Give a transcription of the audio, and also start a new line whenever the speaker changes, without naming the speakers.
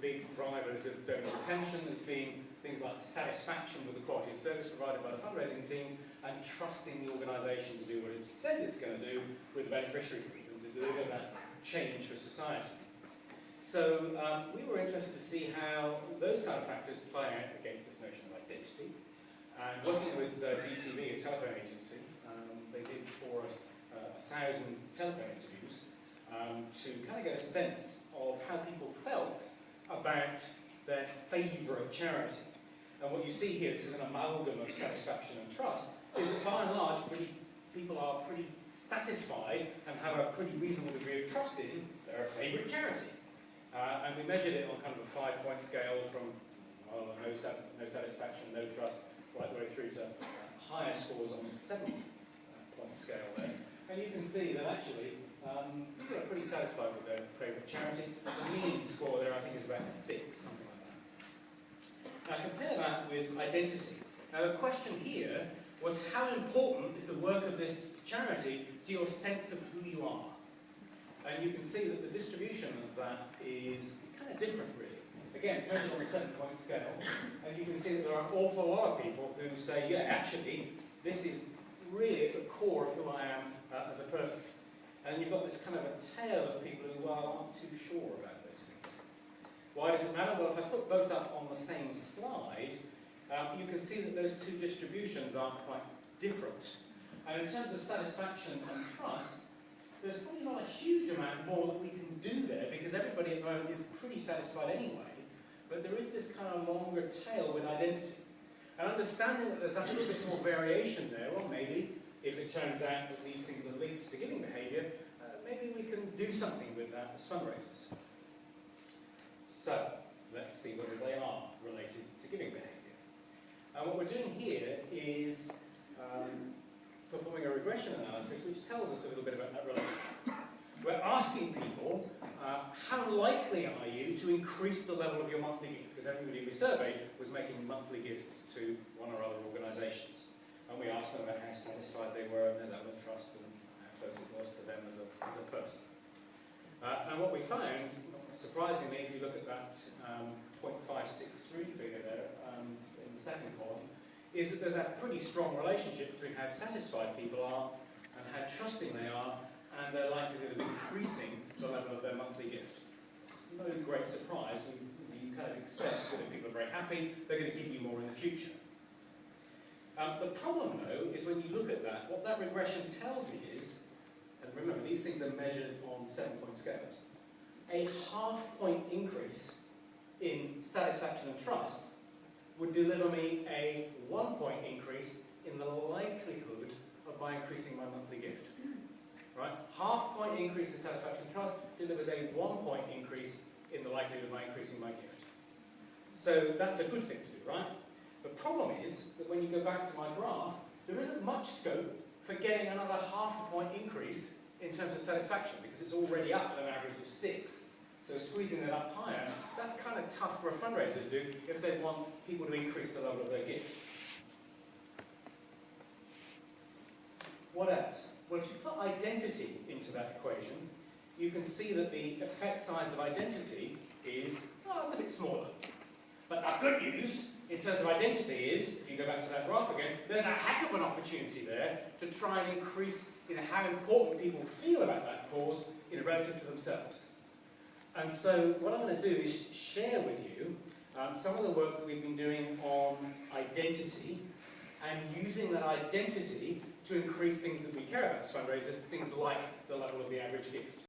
big drivers of donor retention as being things like satisfaction with the quality of service provided by the fundraising team and trusting the organisation to do what it says it's going to do with the beneficiary and to deliver that change for society. So um, we were interested to see how those kind of factors play out against this notion of identity. And working with uh, DTV, a telephone agency, um, they did for us uh, a thousand telephone interviews um, to kind of get a sense of how people felt about their favourite charity. And what you see here, this is an amalgam of satisfaction and trust, is that by and large, pretty, people are pretty satisfied and have a pretty reasonable degree of trust in their favourite charity. Uh, and we measured it on kind of a five-point scale from well, no, no satisfaction, no trust, right the way through to higher scores on the seven-point scale there. And you can see that actually um, people are pretty satisfied with their favourite charity. The mean score there, I think, is about six, something like that. Now compare that with identity. Now the question here was how important is the work of this charity to your sense of who you are? And you can see that the distribution of that is kind of different, really. Again, it's measured on a seven-point scale, and you can see that there are an awful lot of people who say, yeah, actually, this is really at the core of who I am uh, as a person. And you've got this kind of a tail of people who well, aren't too sure about those things. Why does it matter? Well, if I put both up on the same slide, uh, you can see that those two distributions are quite different. And in terms of satisfaction and trust, there's probably not a huge amount more that we can do there because everybody at the moment is pretty satisfied anyway. But there is this kind of longer tail with identity. And understanding that there's a little bit more variation there, or maybe if it turns out that these things are linked to giving behaviour, uh, maybe we can do something with that as fundraisers. So, let's see whether they are related to giving behaviour. And what we're doing here is um, performing a regression analysis which tells us a little bit about that relationship. We're asking people, uh, how likely are you to increase the level of your monthly gift? Because everybody we surveyed was making monthly gifts to one or other organisations and them about how satisfied they were and their level of trust and how close it was to them as a, as a person. Uh, and what we found, surprisingly, if you look at that um, 0.563 figure there um, in the second column, is that there's a pretty strong relationship between how satisfied people are and how trusting they are and their likelihood of increasing the level of their monthly gift. It's no great surprise. You kind of expect that if people are very happy, they're going to give you more in the future. Um, the problem, though, is when you look at that, what that regression tells me is, and remember, these things are measured on seven-point scales, a half-point increase in satisfaction and trust would deliver me a one-point increase in the likelihood of my increasing my monthly gift. Right? Half-point increase in satisfaction and trust delivers a one-point increase in the likelihood of my increasing my gift. So that's a good thing to do, right? The problem is that when you go back to my graph, there isn't much scope for getting another half a point increase in terms of satisfaction because it's already up at an average of six. So squeezing it up higher, that's kind of tough for a fundraiser to do if they want people to increase the level of their gift. What else? Well, if you put identity into that equation, you can see that the effect size of identity is, well, it's a bit smaller. But the good news in terms of identity is, if you go back to that graph again, there's a heck of an opportunity there to try and increase you know, how important people feel about that cause in relative to themselves. And so what I'm going to do is share with you um, some of the work that we've been doing on identity and using that identity to increase things that we care about as fundraisers, things like the level of the average gift.